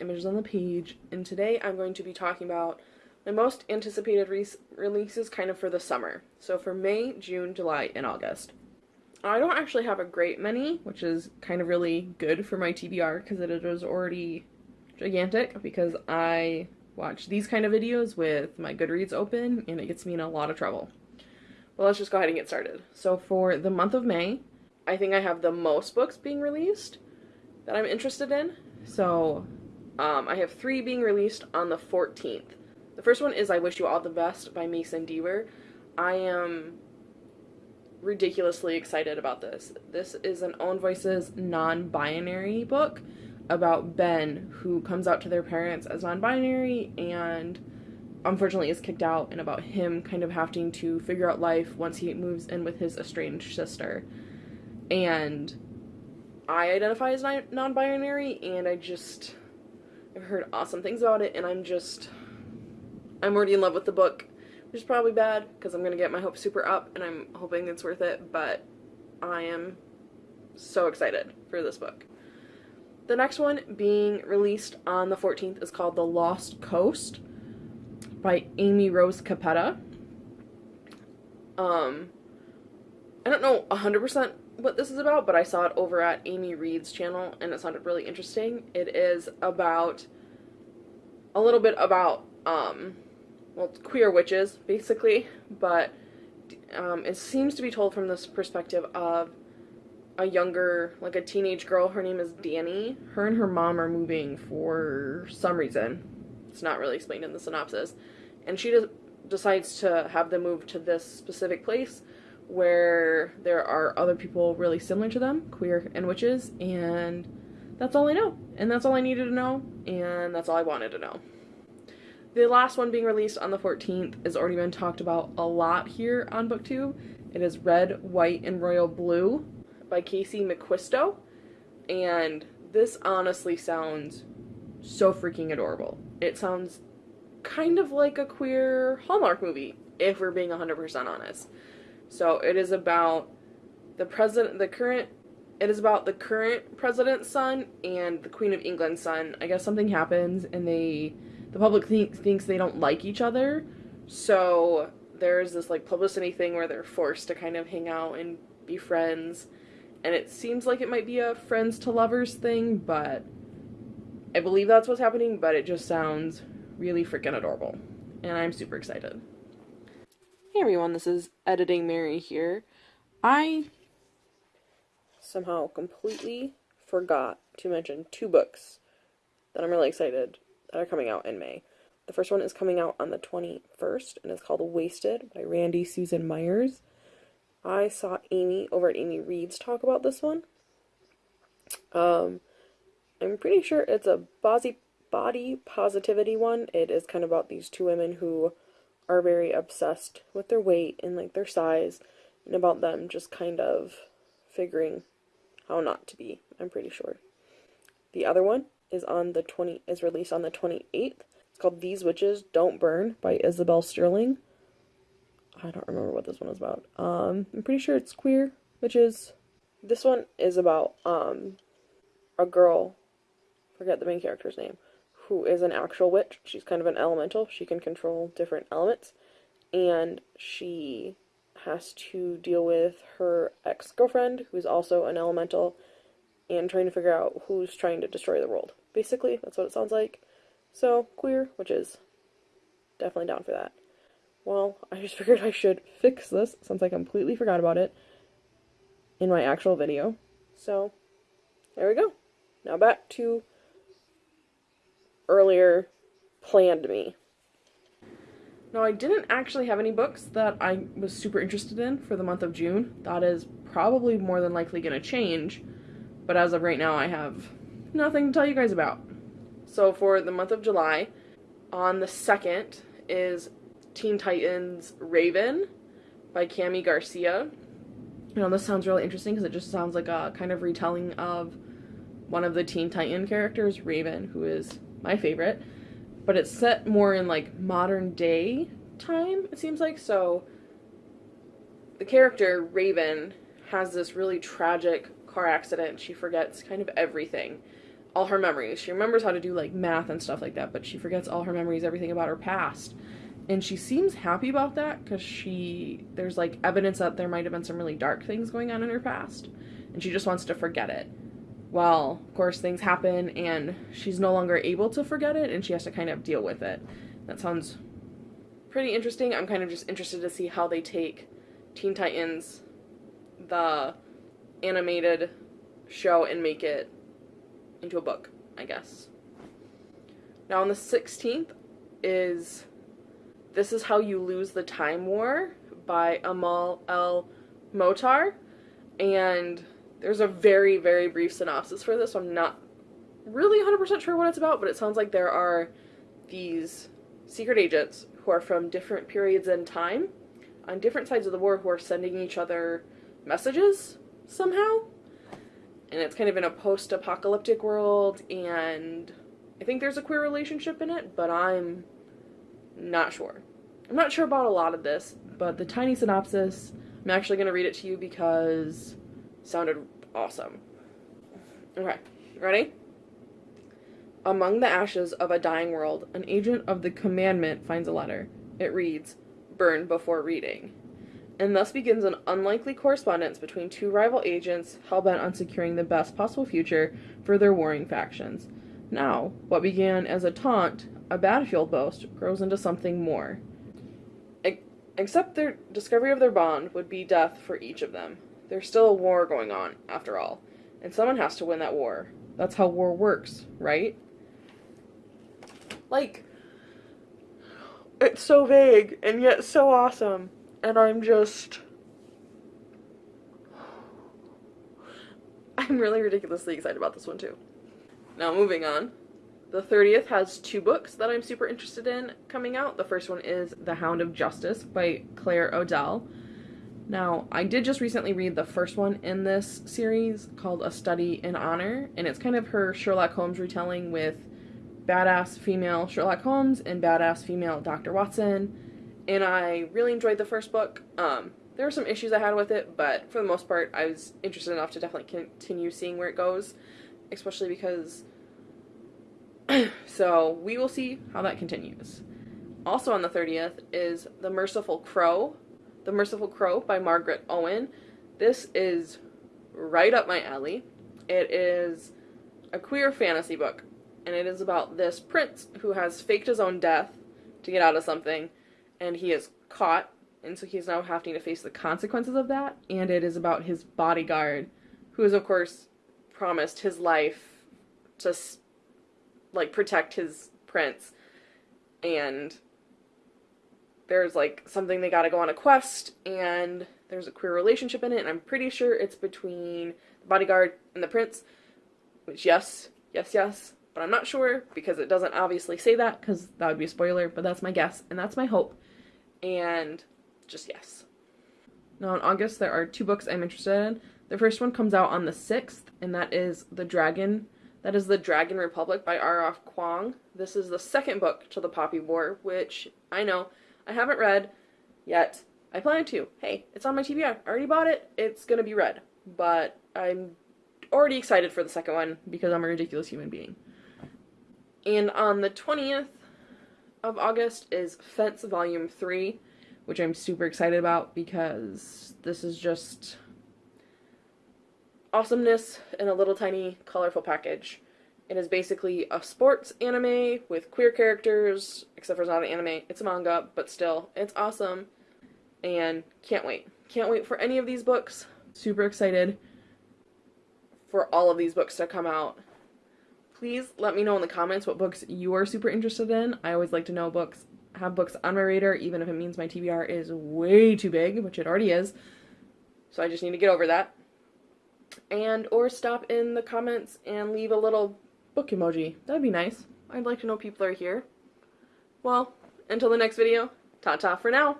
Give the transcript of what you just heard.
Images on the Page, and today I'm going to be talking about my most anticipated re releases kind of for the summer. So for May, June, July, and August. I don't actually have a great many, which is kind of really good for my TBR because it was already gigantic because I watch these kind of videos with my Goodreads open and it gets me in a lot of trouble. Well, let's just go ahead and get started. So for the month of May, I think I have the most books being released that I'm interested in. So um, I have three being released on the 14th. The first one is I Wish You All the Best by Mason Deaver. I am ridiculously excited about this. This is an Own Voices non binary book about Ben, who comes out to their parents as non binary and unfortunately is kicked out, and about him kind of having to figure out life once he moves in with his estranged sister. And I identify as non binary, and I just. I've heard awesome things about it, and I'm just. I'm already in love with the book, which is probably bad because I'm going to get my hopes super up, and I'm hoping it's worth it, but I am so excited for this book. The next one being released on the 14th is called The Lost Coast by Amy Rose Capetta. Um, I don't know 100% what this is about, but I saw it over at Amy Reed's channel and it sounded really interesting. It is about a little bit about um well, queer witches basically, but um, it seems to be told from this perspective of a younger, like a teenage girl. Her name is Danny. Her and her mom are moving for some reason. It's not really explained in the synopsis. And she just decides to have them move to this specific place where there are other people really similar to them, queer and witches, and that's all I know. And that's all I needed to know, and that's all I wanted to know. The last one being released on the 14th has already been talked about a lot here on BookTube. It is Red, White, and Royal Blue by Casey McQuiston. And this honestly sounds so freaking adorable. It sounds kind of like a queer Hallmark movie, if we're being 100% honest. So it is about the president, the current, it is about the current president's son and the Queen of England's son. I guess something happens and they, the public th- thinks they don't like each other. So there's this like publicity thing where they're forced to kind of hang out and be friends. And it seems like it might be a friends to lovers thing, but I believe that's what's happening, but it just sounds really freaking adorable. And I'm super excited. Hey everyone, this is Editing Mary here. I somehow completely forgot to mention two books that I'm really excited that are coming out in May. The first one is coming out on the 21st and it's called Waisted by Randy Susan Meyers. I saw Amy over at Amy Reed's talk about this one. Um, I'm pretty sure it's a body, body positivity one. It is kind of about these two women who are very obsessed with their weight and like their size and about them just kind of figuring how not to be, I'm pretty sure. The other one is on the 20 is released on the 28th. It's called These Witches Don't Burn by Isabel Sterling. I don't remember what this one is about. Um, I'm pretty sure it's queer witches. This one is about um a girl, forget the main character's name, who is an actual witch. She's kind of an elemental. She can control different elements. And she has to deal with her ex girlfriend, who's also an elemental, and trying to figure out who's trying to destroy the world. Basically, that's what it sounds like. So, queer, which is definitely down for that. Well, I just figured I should fix this since I completely forgot about it in my actual video. So, there we go. Now back to earlier planned me. Now, I didn't actually have any books that I was super interested in for the month of June. That is probably more than likely going to change, but as of right now, I have nothing to tell you guys about. So, for the month of July, on the 2nd is Teen Titans Raven by Kami Garcia. You know, this sounds really interesting because it just sounds like a kind of retelling of one of the Teen Titan characters, Raven, who is my favorite. But it's set more in like modern day time, it seems like. So the character, Raven, has this really tragic car accident. She forgets kind of everything. all her memories. She remembers how to do like math and stuff like that, but she forgets all her memories, everything about her past. And she seems happy about that because she there's like evidence that there might have been some really dark things going on in her past, and she just wants to forget it. Well, of course, things happen and she's no longer able to forget it, and she has to kind of deal with it. That sounds pretty interesting. I'm kind of just interested to see how they take Teen Titans, the animated show, and make it into a book, I guess. Now, on the 16th is This Is How You Lose the Time War by Amal El Mohtar. And there's a very, very brief synopsis for this. So I'm not really 100% sure what it's about, but it sounds like there are these secret agents who are from different periods in time on different sides of the war who are sending each other messages somehow. And it's kind of in a post apocalyptic world, and I think there's a queer relationship in it, but I'm not sure. I'm not sure about a lot of this, but the tiny synopsis, I'm actually going to read it to you because sounded awesome. Okay, ready? Among the ashes of a dying world, an agent of the Commandant finds a letter. It reads, Burn before reading. And thus begins an unlikely correspondence between two rival agents hell bent on securing the best possible future for their warring factions. Now, what began as a taunt, a battlefield boast, grows into something more. except their discovery of their bond would be death for each of them. There's still a war going on, after all, and someone has to win that war. That's how war works, right? Like, it's so vague and yet so awesome. And I'm just. I'm really ridiculously excited about this one too. Now, moving on. The 30th has two books that I'm super interested in coming out. The first one is The Hound of Justice by Claire O'Dell. Now, I did just recently read the first one in this series called A Study in Honor, and it's kind of her Sherlock Holmes retelling with badass female Sherlock Holmes and badass female Dr. Watson. And I really enjoyed the first book. Um, there were some issues I had with it, but for the most part, I was interested enough to definitely continue seeing where it goes, especially because. so we will see how that continues. Also on the 30th is The Merciful Crow. The Merciful Crow by Margaret Owen. This is right up my alley. It is a queer fantasy book and it is about this prince who has faked his own death to get out of something, and he is caught, and so he's now having to face the consequences of that. And it is about his bodyguard, who is of course promised his life to like protect his prince, and there's like something they got to go on a quest, and there's a queer relationship in it, and I'm pretty sure it's between the bodyguard and the prince. Which yes, yes, yes, but I'm not sure because it doesn't obviously say that because that would be a spoiler, but that's my guess and that's my hope. And just yes. Now in August there are two books I'm interested in. The first one comes out on the 6th and that is The Dragon. That is The Dragon Republic by R.F. Kuang. This is the second book to the Poppy War, which I know I haven't read yet. I plan to. Hey, it's on my TBR. I already bought it. It's to be read. But I'm already excited for the second one because I'm a ridiculous human being. And on the 20th of August is Fence Volume 3, which I'm super excited about because this is just awesomeness in a little tiny colorful package. It is basically a sports anime with queer characters, except for it's not an anime, it's a manga, but still, it's awesome. And can't wait. Can't wait for any of these books. Super excited for all of these books to come out please let me know in the comments what books you are super interested in. I always like to know books, have books on my radar, even if it means my TBR is way too big, which it already is. So I just need to get over that. And, or stop in the comments and leave a little book emoji. That'd be nice. I'd like to know people are here. Well, until the next video, ta-ta for now.